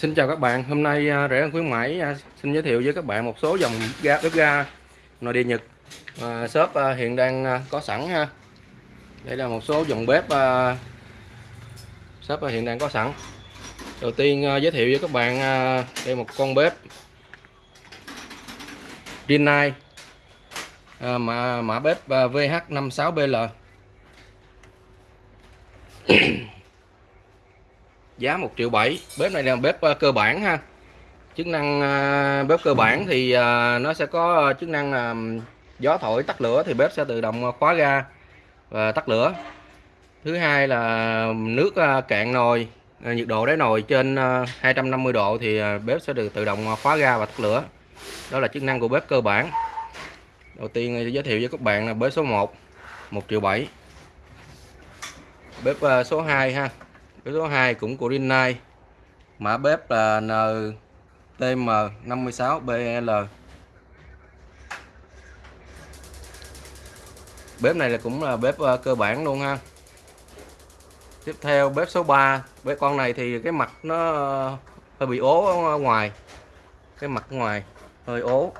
Xin chào các bạn, hôm nay à, rẻ hơn khuyến mãi à, xin giới thiệu với các bạn một số dòng ga bếp ga nội địa Nhật à, shop à, hiện đang có sẵn ha. Đây là một số dòng bếp à, shop hiện đang có sẵn. Đầu tiên giới thiệu với các bạn đây một con bếp Rinnai à, mã mã bếp VH56BL giá 1 triệu 7 bếp này là bếp uh, cơ bản ha. Chức năng uh, bếp cơ bản thì uh, nó sẽ có chức năng uh, gió thổi tắt lửa thì bếp sẽ tự động khóa ga và tắt lửa. Thứ hai là nước uh, cạn nồi uh, nhiệt độ đáy nồi trên uh, 250 độ thì uh, bếp sẽ được tự động khóa ga và tắt lửa. Đó là chức năng của bếp cơ bản. Đầu tiên giới thiệu với các bạn là bếp số 1 1 triệu 7 bếp uh, số 2 ha. Yếu tố 2 cũng của Rinnai. Mã bếp là NTM56BL bếp này là cũng là bếp ờ, cơ bản luôn ha. Tiếp theo bếp số 3 bếp con này thì cái mặt nó ờ, hơi bị ố ở ngoài. Cái mặt ngoài hơi ố.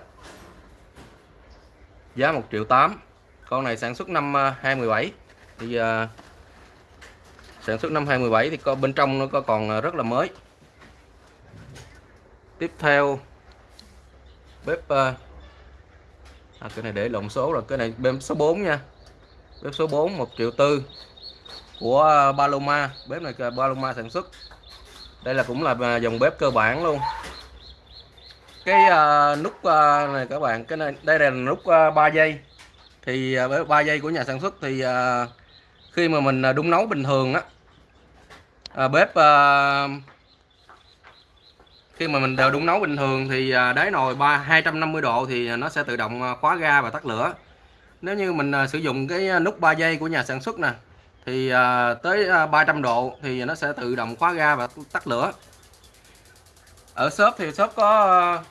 Giá 1 triệu 8 con này sản xuất năm ờ, 2017 thì sản xuất năm 2017 thì có bên trong nó có còn ờ, rất là mới. Tiếp theo bếp à, cái này để lộn số rồi cái này bếp số 4 nha. Bếp số 4 1 triệu tư của ờ, Paloma. Bếp này ờ, Paloma sản xuất. Đây là cũng là dòng bếp cơ bản luôn. Cái uh, nút uh, này các bạn cái này đây là nút uh, 3 giây thì uh, 3 giây của nhà sản xuất thì uh, khi mà mình đun nấu bình thường á à, bếp à, khi mà mình đều đun nấu bình thường thì à, đáy nồi ba 250 độ thì nó sẽ tự động à, khóa ga và tắt lửa. Nếu như mình à, sử dụng cái nút 3 giây của nhà sản xuất nè thì tới 300 độ thì nó sẽ tự động khóa ga và tắt lửa. Ở shop thì shop có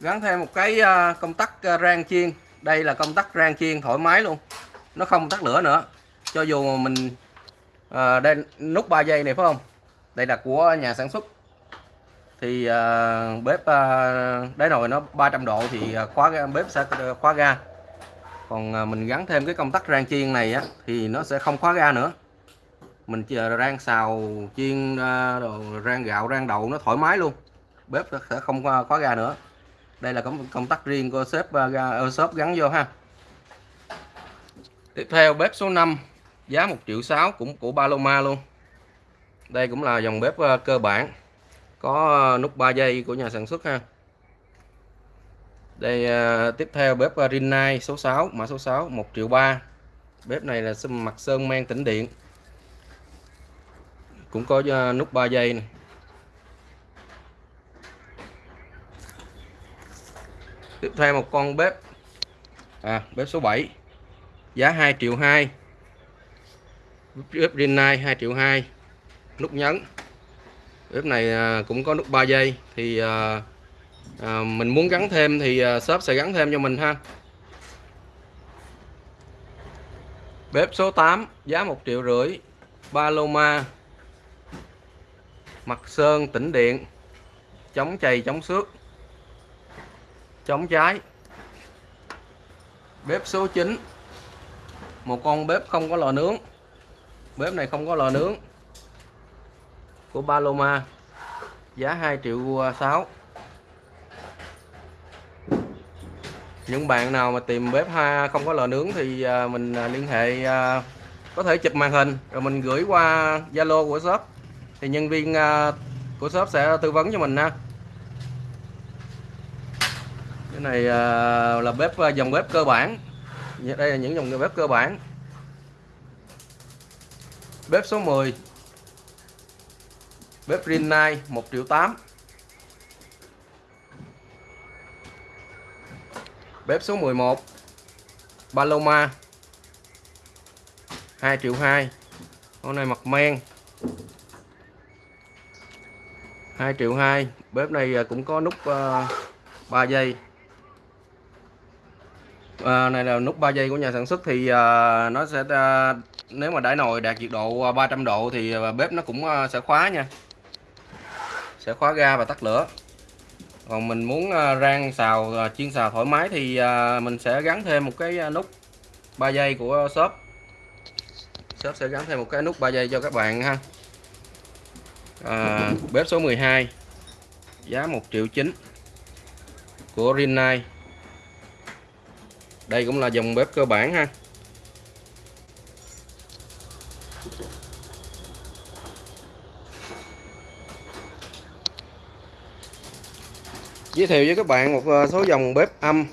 gắn thêm một cái công tắc rang chiên. Đây là công tắc rang chiên thoải mái luôn nó không tắt lửa nữa. Cho dù mình à, đây nút 3 giây này phải không? Đây là của nhà sản xuất. Thì à, bếp ờ, à, đáy nồi nó 300 độ thì khóa ga, bếp sẽ khóa ga. Còn à, mình gắn thêm cái công tắc rang chiên này á thì nó sẽ không khóa ga nữa. Mình chờ rang xào chiên à, đồ rang gạo rang đậu nó thoải mái luôn. Bếp sẽ không khóa ga nữa. Đây là công, công tắc riêng của shop ga shop gắn vô ha. Tiếp theo bếp số 5 giá 1 triệu 6 cũng của Paloma luôn. Đây cũng là dòng bếp ờ, cơ bản. Có ờ, nút 3 giây của nhà sản xuất ha. Đây ờ, tiếp theo bếp Rinnai số 6 mã số 6 1 triệu 3 bếp này là mặt sơn men tĩnh điện. Cũng có nút 3 giây này. tiếp theo một con bếp. À bếp số 7 giá 2 triệu 2 ướp Rinnai 2 triệu 2 nút nhấn. Ướp này à, cũng có nút 3 giây. Thì à, à, mình muốn gắn thêm thì à, shop sẽ gắn thêm cho mình ha. Bếp số 8 giá 1 triệu rưỡi. Paloma mặt sơn tĩnh điện. Chống chày chống xước. Chống cháy bếp số 9 một con bếp không có lò nướng bếp này không có lò nướng. Của Paloma. Giá 2 triệu 6 những bạn nào mà tìm bếp ha, không có lò nướng thì à, mình à, liên hệ à, có thể chụp màn hình, rồi mình gửi qua Zalo của shop. Thì nhân viên của shop sẽ tư vấn cho mình ha. Cái này là bếp dòng bếp cơ bản. Dạ, đây là những dòng bếp cơ bản. Bếp số 10 Bếp Rinnai 1 triệu 8 Bếp số 11 Paloma 2 triệu 2 Con này mặt men. 2 triệu 2 Bếp này à, cũng có nút uh, 3 giây à, này là nút 3 giây của nhà sản xuất thì uh, nó sẽ uh, nếu mà đáy nồi đạt nhiệt độ à, 300 độ thì à, bếp nó cũng à, sẽ khóa nha. Sẽ khóa ga và tắt lửa. Còn mình muốn rang xào chiên xào thoải mái thì mình sẽ gắn thêm một cái nút 3 giây của shop shop sẽ gắn thêm một cái nút 3 giây cho các bạn ha. À, bếp số 12 giá 1 triệu 9 của Rinnai. Đây cũng là dòng bếp cơ bản ha. Giới thiệu với các bạn một ờ, số dòng bếp âm.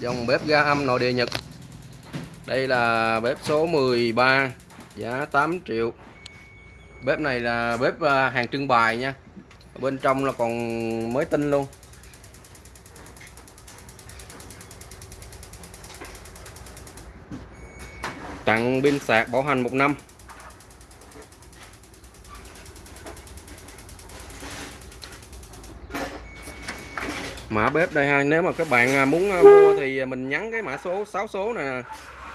Dòng bếp ga âm nội địa Nhật. Đây là bếp số 13 giá 8 triệu. Bếp này là bếp ờ, hàng trưng bày nha. Bên trong là còn mới tinh luôn. Tặng pin sạc bảo hành một năm. Mã bếp đây ha. Nếu mà các bạn à, muốn à, mua thì à, mình nhắn cái mã số 6 số nè.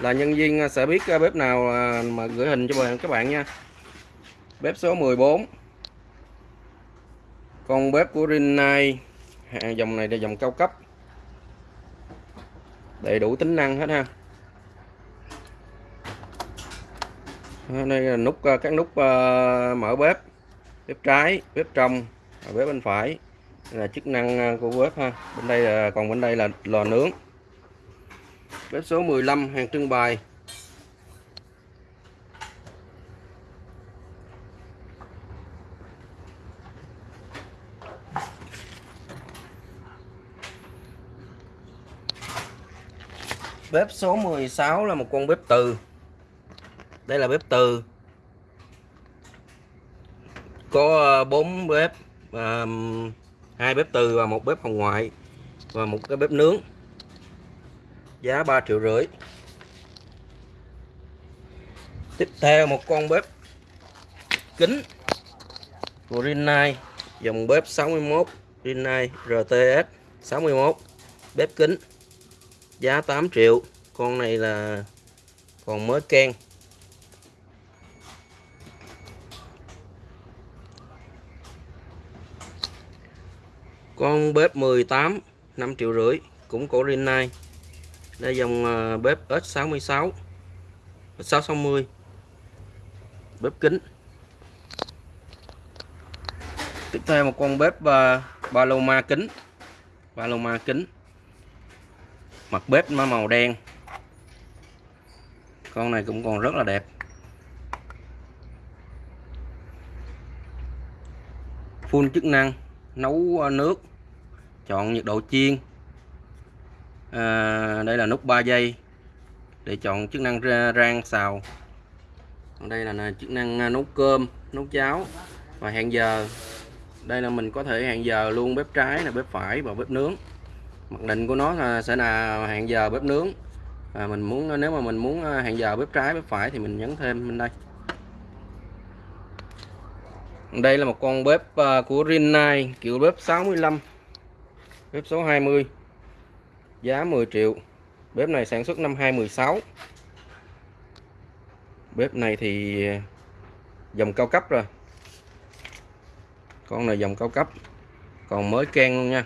Là nhân viên sẽ biết bếp nào mà gửi hình cho các bạn nha. Bếp số 14 con bếp của Rinnai. Dòng này là dòng cao cấp. Đầy đủ tính năng hết ha. Đây là nút các nút mở bếp. Bếp trái, bếp trong bếp bên phải là chức năng à, của bếp ha. Bên đây là, còn bên đây là lò nướng. Bếp số 15 hàng trưng bày. Bếp số 16 là một con bếp từ. Đây là bếp từ. Có à, bốn bếp và hai bếp từ và một bếp hồng ngoại và một cái bếp nướng. Giá 3 triệu rưỡi. Tiếp theo một con bếp kính của Rinnai dòng bếp 61 Rinnai RTS 61 bếp kính giá 8 triệu. Con này là còn mới ken con bếp 18 5 triệu rưỡi cũng cổ rin này đây dòng à, bếp S66 660 bếp kính. Tiếp theo một con bếp à, uh, Paloma kính Paloma kính. Mặt bếp nó màu đen. Con này cũng còn rất là đẹp. Full chức năng nấu à, nước chọn nhiệt độ chiên. À, đây là nút 3 giây để chọn chức năng rang xào. Còn đây là chức năng à, nấu cơm nấu cháo. Và hẹn giờ đây là mình có thể hẹn giờ luôn bếp trái là bếp phải và bếp nướng. Mặc định của nó là sẽ là hẹn giờ bếp nướng. Và mình muốn nếu mà mình muốn à, hẹn giờ bếp trái bếp phải thì mình nhấn thêm bên đây. Đây là một con bếp à, của Rinnai kiểu bếp 65 bếp số 20 giá 10 triệu. Bếp này sản xuất năm 2016 bếp này thì à, dòng cao cấp rồi. Con này dòng cao cấp. Còn mới can luôn nha.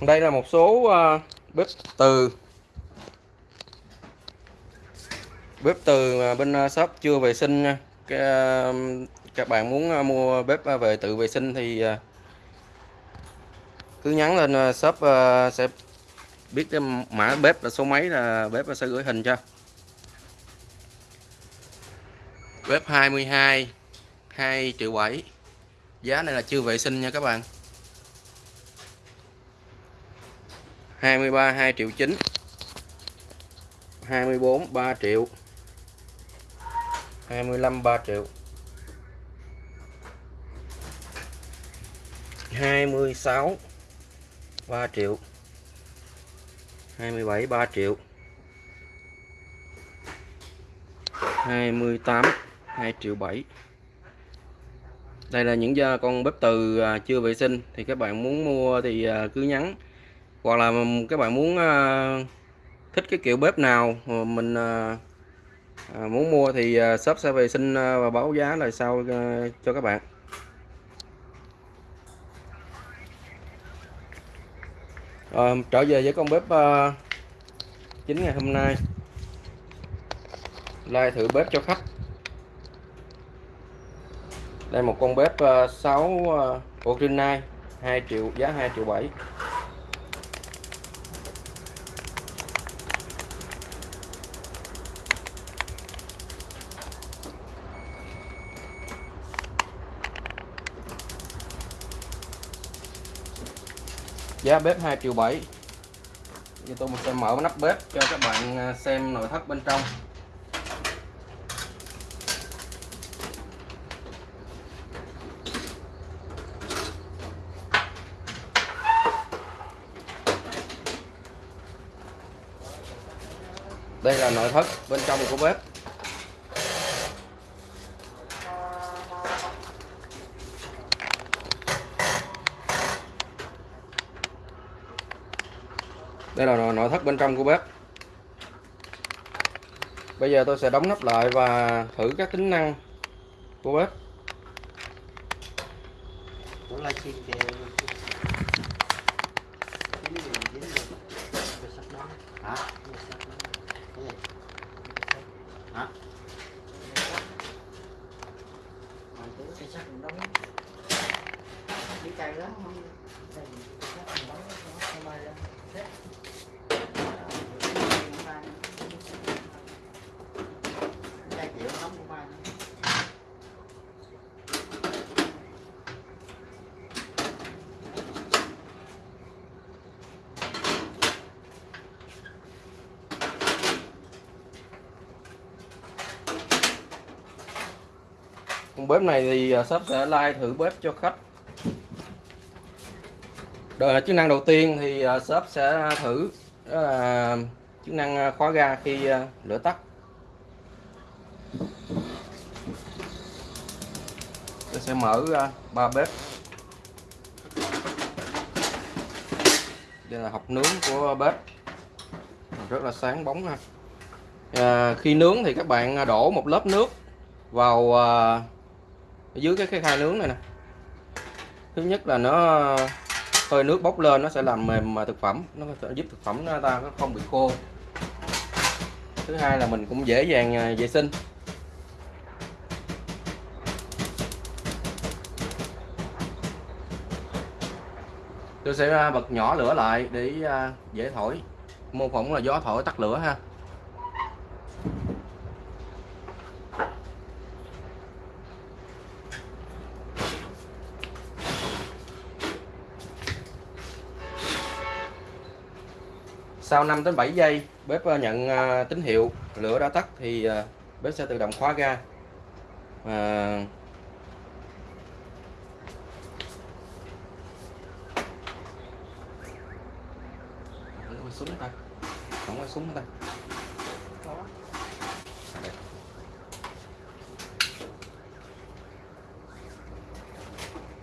Đây là một số à, bếp từ. Bếp từ bên à, shop chưa vệ sinh nha. Um, các bạn muốn uh, mua bếp uh, về tự vệ sinh thì uh, cứ nhắn lên shop sẽ biết cái mã bếp là số mấy là bếp sẽ gửi hình cho. Bếp 22 2 triệu 7 giá này là chưa vệ sinh nha các bạn. 23 2 triệu 9 24 3 triệu. 25 3 triệu. 26 3 triệu. 27 3 triệu. 28 2 triệu 7 đây là những con bếp từ à, chưa vệ sinh. Thì các bạn muốn mua thì à, cứ nhắn. Hoặc là các bạn muốn à, thích cái kiểu bếp nào mình à, muốn mua thì à, shop sẽ về xin à, và báo giá lại sau à, cho các bạn? À, trở về với con bếp uh, chính ngày hôm nay. Lai thử bếp cho khách. Đây một con bếp uh, 6 uh, Original 2 triệu giá 2 triệu 7 giá bếp 2 triệu 7 Giờ tôi sẽ mở nắp bếp cho các bạn à, xem nội thất bên trong. Đây là nội thất bên trong của bếp. Đây là nội thất bên trong của bếp. Bây giờ tôi sẽ đóng nắp lại và thử các tính năng của bếp hả cái sắt mình đóng chỉ cây lắm không đây cái sắt mình đóng nó không bay ra thế hai triệu đóng của bay bếp này thì à, shop sẽ like thử bếp cho khách. Đời, chức năng đầu tiên thì à, shop sẽ thử đó là chức năng à, khóa ga khi lửa tắt. Tôi sẽ mở ba bếp. Đây là hộp nướng của bếp. Rất là sáng bóng ha. À, khi nướng thì các bạn đổ một lớp nước vào ở dưới cái, cái khay nướng này nè. Thứ nhất là nó hơi nước bốc lên nó sẽ làm mềm mà thực phẩm nó sẽ giúp thực phẩm nó ta không bị khô. Thứ hai là mình cũng dễ dàng à, vệ sinh. Tôi sẽ à, bật nhỏ lửa lại để à, dễ thổi. Mô phỏng là gió thổi tắt lửa ha. Sau 5 đến 7 giây, bếp ờ, nhận ờ, tín hiệu lửa đã tắt thì ờ, bếp sẽ tự động khóa ga. À... súng ta. Không có súng ta.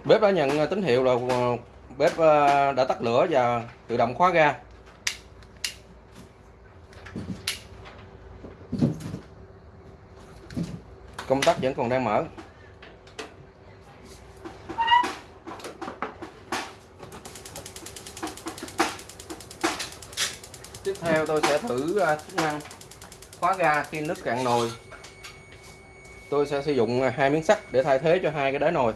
Bếp đã nhận tín hiệu là bếp đã tắt lửa và tự động khóa ga. Công tắc vẫn còn đang mở. Tiếp theo tôi sẽ thử à, chức năng khóa ga khi nước cạn nồi. Tôi sẽ sử dụng à, hai miếng sắt để thay thế cho hai cái đáy nồi.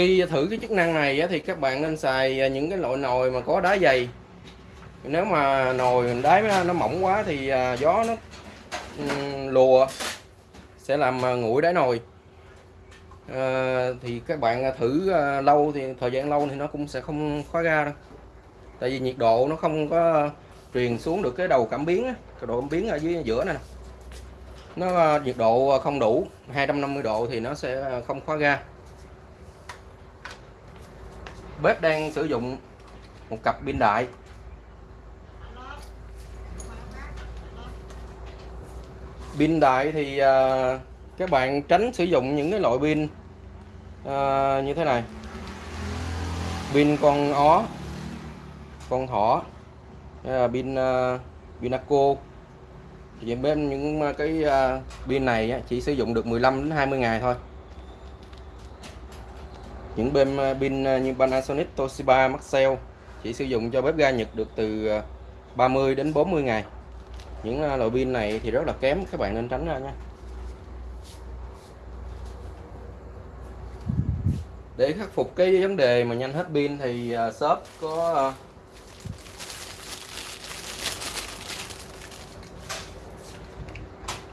Khi thử cái chức năng này thì các bạn nên xài à, những cái loại nồi mà có đá dày. Nếu mà nồi đáy nó mỏng quá thì à, gió nó lùa sẽ làm à, nguội đáy nồi. À, thì các bạn thử lâu thì thời gian lâu thì nó cũng sẽ không khóa ga đâu. Tại vì nhiệt độ nó không có truyền xuống được cái đầu cảm biến cái độ cảm biến ở dưới giữa này nó nhiệt độ không đủ 250 độ thì nó sẽ không khóa ga bếp đang sử dụng một cặp pin đại. Pin đại thì à, các bạn tránh sử dụng những cái loại pin à, như thế này. Pin con ó con thỏ à, pin pin uh, pinaco. Thì bên những cái à, pin này chỉ sử dụng được 15 đến 20 ngày thôi những bên à, pin à, như Panasonic, Toshiba, Maxell chỉ sử dụng cho bếp ga Nhật được từ à, 30 đến 40 ngày. Những loại pin này thì rất là kém, các bạn nên tránh ra nha. Để khắc phục cái vấn đề mà nhanh hết pin thì shop có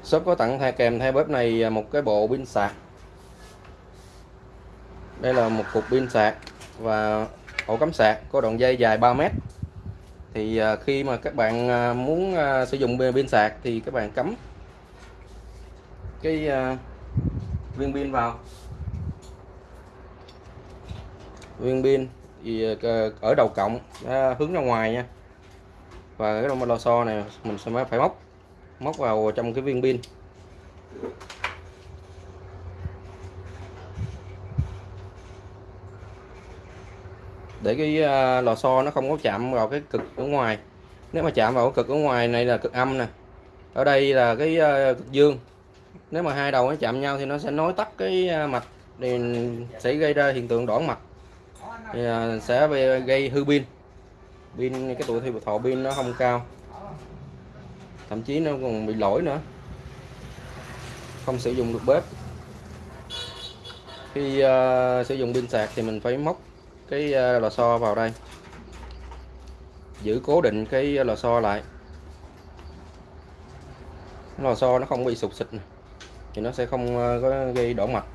shop có tặng kèm theo bếp này một cái bộ pin sạc đây là một cục pin sạc và ổ cắm sạc có đoạn dây dài 3 mét. Thì à, khi mà các bạn à, muốn à, sử dụng pin sạc thì các bạn cắm cái viên pin vào. Viên pin thì ở đầu cộng hướng ra ngoài nha. Và cái lò xo này mình sẽ phải móc móc vào trong cái viên pin. Để cái à, lò xo nó không có chạm vào cái cực ở ngoài. Nếu mà chạm vào cái cực ở ngoài này là cực âm nè. Ở đây là cái à, cực dương. Nếu mà hai đầu nó chạm nhau thì nó sẽ nối tắt cái à, mạch thì sẽ gây ra hiện tượng đỏ mạch, thì sẽ gây hư pin. Pin cái tuổi thọ pin nó không cao. Thậm chí nó còn bị lỗi nữa. Không sử dụng được bếp. Khi uh, sử dụng pin sạc thì mình phải móc cái ờ, lò xo vào đây. Giữ cố định cái lò xo lại. Lò xo nó không bị sụt xịt thì nó sẽ không ờ, có gây đổ mạch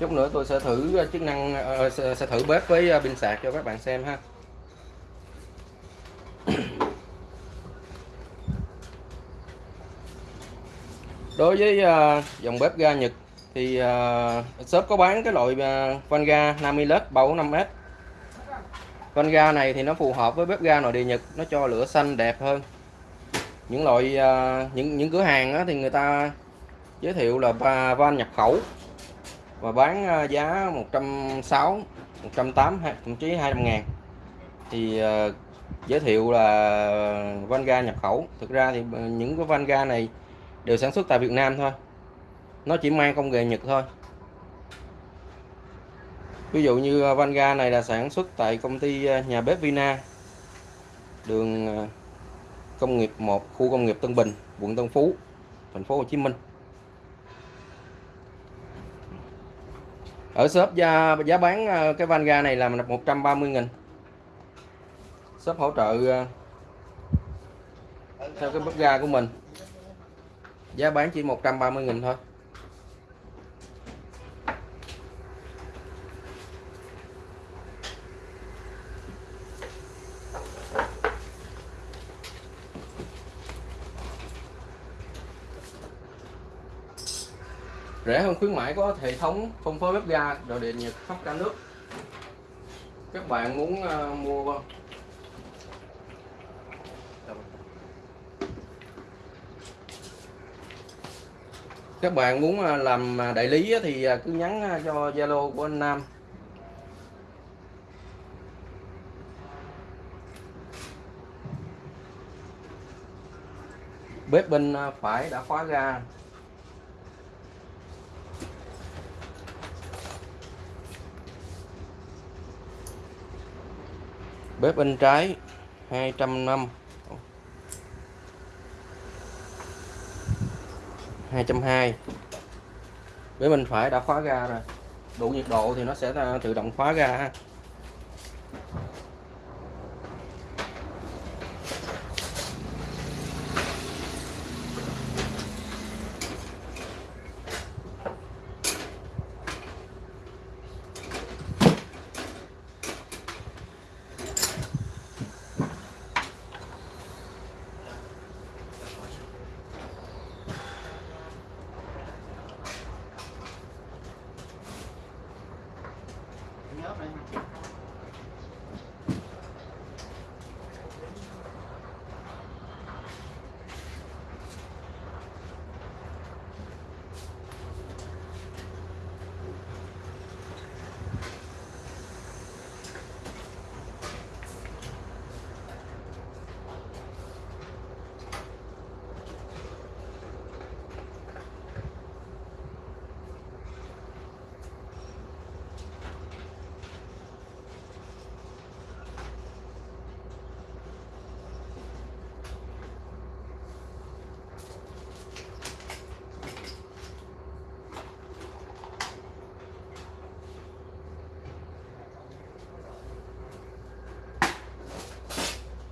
chút nữa tôi sẽ thử ờ, chức năng sẽ thử bếp với pin sạc cho các bạn xem ha. Đối với dòng bếp ga Nhật thì uh, shop có bán cái loại uh, van ga Namilus 345S van ga này thì nó phù hợp với bếp ga nội địa Nhật nó cho lửa xanh đẹp hơn. Những loại uh, những những cửa hàng á, thì người ta giới thiệu là van nhập khẩu và bán uh, giá 160 180 thậm chí 200 ngàn. Thì uh, giới thiệu là van ga nhập khẩu. Thực ra thì những cái van ga này đều sản xuất tại Việt Nam thôi nó chỉ mang công nghệ Nhật thôi. Ví dụ như à, Vanga van ga này là sản xuất tại công ty à, nhà bếp Vina. Đường à, công nghiệp 1 khu công nghiệp Tân Bình, quận Tân Phú, thành phố Hồ Chí Minh. Ở shop giá giá bán cái van ga này là 130 nghìn. Shop hỗ trợ theo cái bếp ga của mình. Giá bán chỉ 130 nghìn thôi. Rẻ hơn khuyến mãi có hệ thống phân phối bếp ga đồ điện nhiệt khắp cả nước. Các bạn muốn uh, mua các bạn muốn ờ, làm ờ, đại lý thì cứ nhắn cho Zalo của anh Nam. Bếp bên phải đã khóa ga. Bếp bên trái 200 năm. 220 bếp bên phải đã khóa ga rồi. Đủ nhiệt độ thì nó sẽ à, tự động khóa ga ha.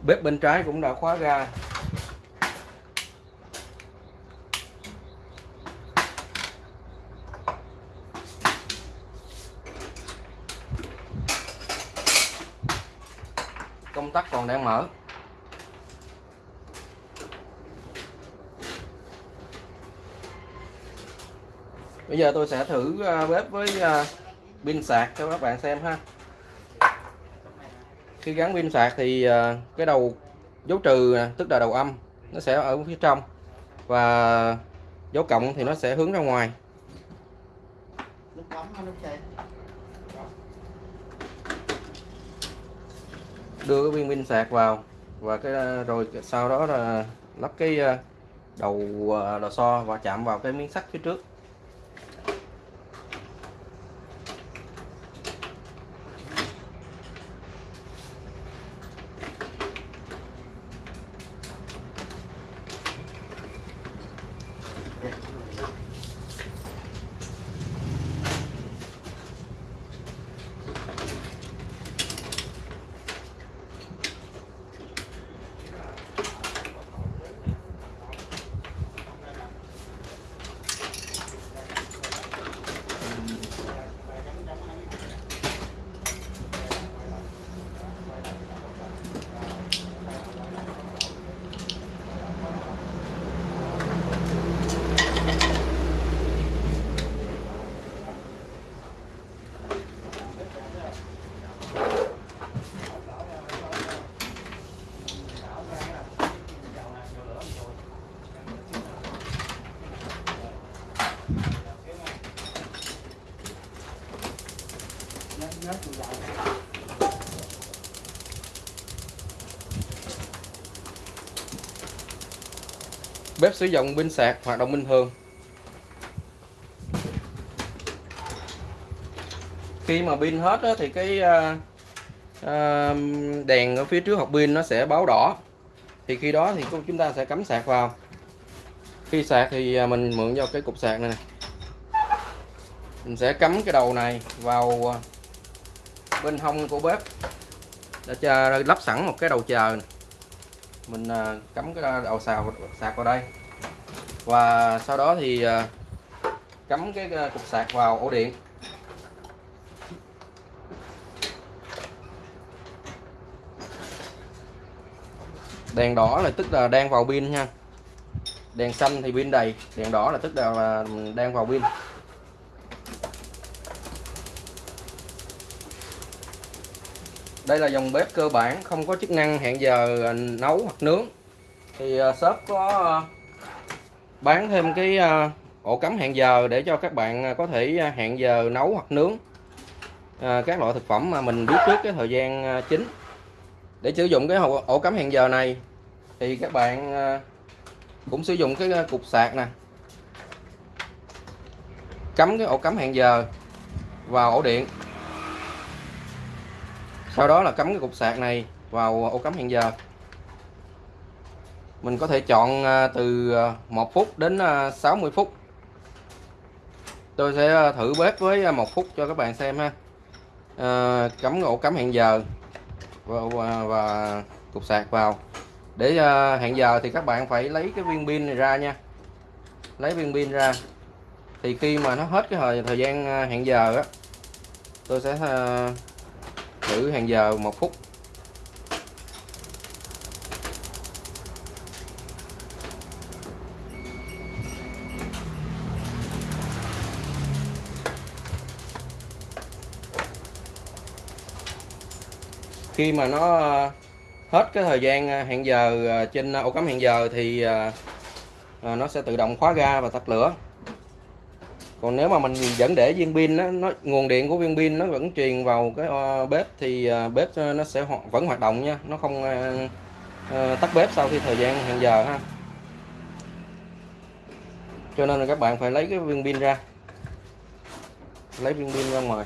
Bếp bên trái cũng đã khóa ga công tắc còn đang mở. Bây giờ tôi sẽ thử à, bếp với à, pin sạc cho các bạn xem ha khi gắn pin sạc thì ờ, cái đầu, dấu trừ tức là đầu âm, nó sẽ ở phía trong và dấu cộng thì nó sẽ hướng ra ngoài. Đưa cái viên pin sạc vào và cái ờ, rồi sau đó là lắp cái ờ, đầu lò xo và chạm vào cái miếng sắt phía trước. Bếp sử dụng pin sạc hoạt động bình thường. Khi mà pin hết á, thì cái ờ, ờ, đèn ở phía trước hộp pin nó sẽ báo đỏ. Thì khi đó thì chúng ta sẽ cắm sạc vào. Khi sạc thì à, mình mượn vào cái cục sạc này nè. Mình sẽ cắm cái đầu này vào à, bên hông của bếp để cho lắp sẵn một cái đầu chờ này mình à, cắm cái đầu xào sạc vào đây. Và sau đó thì à, cắm cái à, cục sạc vào ổ điện. Đèn đỏ là tức là đang vào pin nha. Đèn xanh thì pin đầy, đèn đỏ là tức là đang vào pin. Đây là dòng bếp cơ bản không có chức năng hẹn giờ à, nấu hoặc nướng. Thì à, shop có à, bán thêm cái ổ cắm hẹn giờ để cho các bạn có thể hẹn giờ nấu hoặc nướng. Các loại thực phẩm mà mình biết trước cái thời gian chính. Để sử dụng cái ổ, cắm hẹn giờ này thì các bạn cũng sử dụng cái cục sạc nè. Cắm cái ổ cắm hẹn giờ vào ổ điện sau đó là cắm cái cục sạc này vào à, ổ cắm hẹn giờ. Mình có thể chọn à, từ à, 1 phút đến 60 phút. Tôi sẽ thử bếp với một phút cho các bạn xem ha. À, cắm ổ cắm hẹn giờ và, và, và cục sạc vào. Để à, hẹn giờ thì các bạn phải lấy cái viên pin này ra nha. Lấy viên pin ra. Thì khi mà nó hết cái thời thời gian hẹn giờ á tôi sẽ à, thử hàng giờ một phút. Khi mà nó ờ, hết cái thời gian ờ, hẹn giờ ờ, trên ổ cắm hẹn giờ thì nó sẽ tự động khóa ga và tắt lửa còn nếu mà mình vẫn để viên pin đó, nó nguồn điện của viên pin nó vẫn truyền vào cái ờ, bếp thì ờ, bếp ờ, nó sẽ ho vẫn hoạt động nha. Nó không uh, tắt bếp sau khi thời gian hẹn giờ ha. Cho nên là các bạn phải lấy cái viên pin ra. Lấy viên pin ra ngoài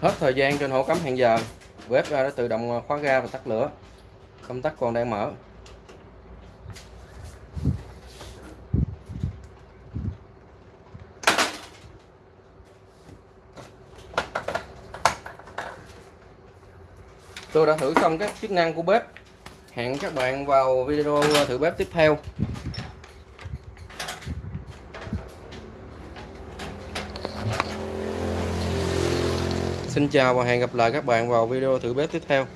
hết thời gian trên ổ cắm hẹn giờ. Bếp ra đã tự động khóa ga và tắt lửa. Công tắc còn đang mở. Tôi đã thử xong các chức năng của bếp. Hẹn các bạn vào video thử bếp tiếp theo. Xin chào và hẹn gặp lại các bạn vào video thử bếp tiếp theo.